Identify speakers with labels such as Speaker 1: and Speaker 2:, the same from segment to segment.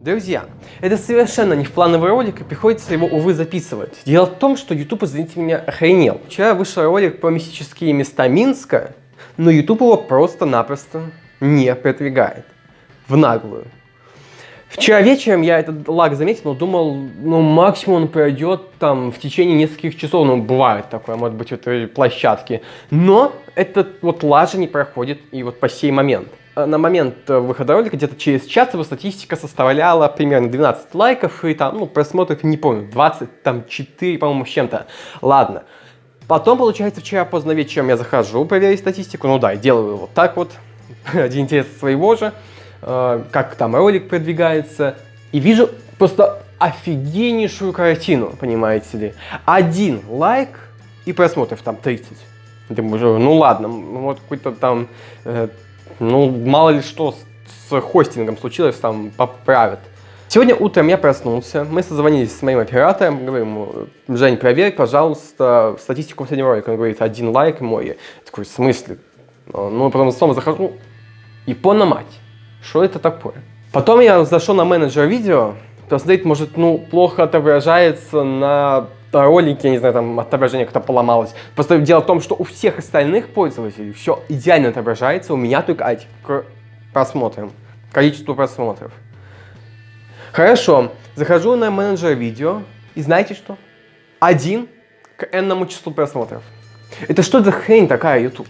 Speaker 1: Друзья, это совершенно не в плановый ролик, и приходится его, увы, записывать. Дело в том, что YouTube, извините меня, охренел. Вчера вышел ролик про мистические места Минска, но YouTube его просто-напросто не продвигает. В наглую. Вчера вечером я этот лаг заметил, но думал, ну максимум он пройдет там в течение нескольких часов, ну бывает такое, может быть, в этой площадке. Но этот вот лажа не проходит и вот по сей момент. Э, на момент э, выхода ролика, где-то через час его статистика составляла примерно 12 лайков и там, ну, просмотров, не помню, 20, там 4, по-моему, с чем-то. Ладно. Потом, получается, вчера поздно вечером я захожу проверить статистику, ну да, делаю вот так вот, один интерес своего же, э, как там ролик продвигается, и вижу просто офигеннейшую картину, понимаете ли. Один лайк и просмотров там 30. Думаю, ну ладно, вот какой-то там э, ну, мало ли что с, хостингом случилось, там поправят. Сегодня утром я проснулся, мы созвонились с моим оператором, говорим ему, Жень, проверь, пожалуйста, статистику последнего ролика. Он говорит, один лайк мой. Я такой, в смысле? Ну, потом снова захожу, и на мать, что это такое? Потом я зашел на менеджер видео, посмотреть, может, ну, плохо отображается на ролике, я не знаю, там отображение как-то поломалось. Просто дело в том, что у всех остальных пользователей все идеально отображается, у меня только а, к просмотрам, количество просмотров. Хорошо, захожу на менеджер видео, и знаете что? Один к n числу просмотров. Это что за хрень такая, YouTube?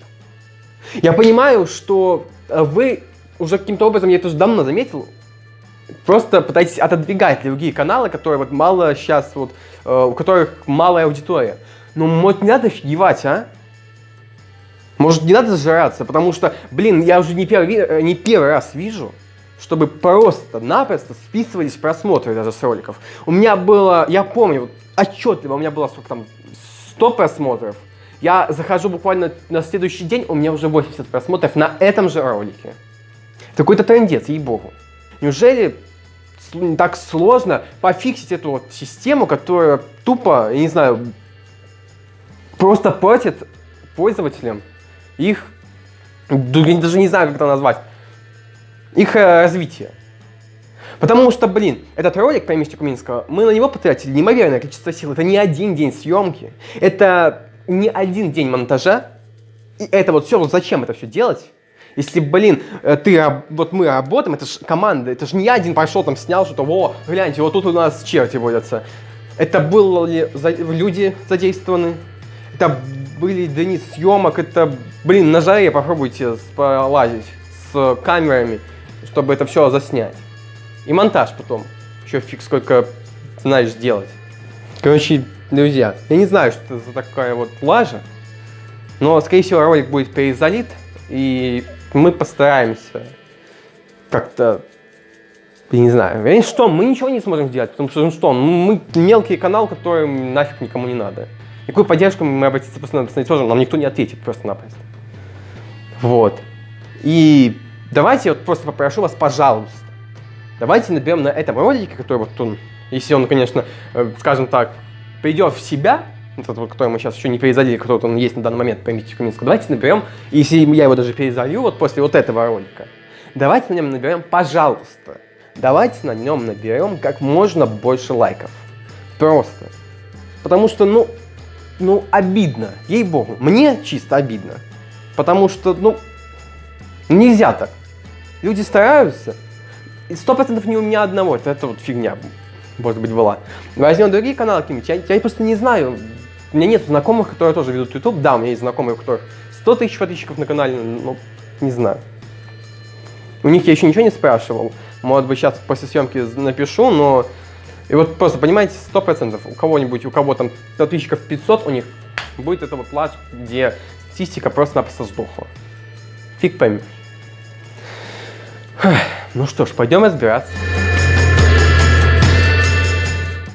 Speaker 1: Я понимаю, что э, вы уже каким-то образом, я это уже давно заметил, просто пытаетесь отодвигать другие каналы, которые вот мало сейчас, вот, э, у которых малая аудитория. Ну, может, не надо офигевать, а? Может, не надо зажираться, потому что, блин, я уже не первый, э, не первый раз вижу, чтобы просто-напросто списывались просмотры даже с роликов. У меня было, я помню, отчетливо, у меня было сколько там, 100 просмотров. Я захожу буквально на следующий день, у меня уже 80 просмотров на этом же ролике. Это какой-то трендец, ей-богу. Неужели так сложно пофиксить эту вот систему, которая тупо, я не знаю, просто платит пользователям их, я даже не знаю, как это назвать, их э, развитие. Потому что, блин, этот ролик про мистику Минского, мы на него потратили неимоверное количество сил. Это не один день съемки, это не один день монтажа. И это вот все, вот зачем это все делать? Если, блин, э, ты, вот мы работаем, это же команда, это же не я один пошел там снял что-то, во, гляньте, вот тут у нас черти водятся. Это были люди задействованы, это были дни съемок, это, блин, на жаре попробуйте полазить с камерами, чтобы это все заснять. И монтаж потом, еще фиг сколько знаешь делать. Короче, друзья, я не знаю, что это за такая вот лажа, но, скорее всего, ролик будет перезалит, и мы постараемся как-то, я не знаю, я что, мы ничего не сможем сделать, потому что, ну что, мы мелкий канал, который нафиг никому не надо. Какую поддержку мы обратиться просто надо тоже, нам никто не ответит просто-напросто. Вот. И давайте вот просто попрошу вас, пожалуйста, давайте наберем на этом ролике, который вот он, если он, конечно, э, скажем так, придет в себя, который мы сейчас еще не перезалили, который он есть на данный момент по Митику Минску, давайте наберем, если я его даже перезалью вот после вот этого ролика, давайте на нем наберем, пожалуйста, давайте на нем наберем как можно больше лайков. Просто. Потому что, ну, ну, обидно, ей-богу, мне чисто обидно. Потому что, ну, нельзя так. Люди стараются, сто процентов не у меня одного, это, это вот фигня, может быть, была. Возьмем другие каналы какие-нибудь, я, я просто не знаю, у меня нет знакомых, которые тоже ведут YouTube. Да, у меня есть знакомые, у которых 100 тысяч подписчиков на канале, но не знаю. У них я еще ничего не спрашивал. Может быть, сейчас после съемки напишу, но... И вот просто, понимаете, 100% у кого-нибудь, у кого там подписчиков 500, у них будет это вот плач, где статистика просто-напросто сдохла. Фиг поймешь. Ну что ж, пойдем разбираться.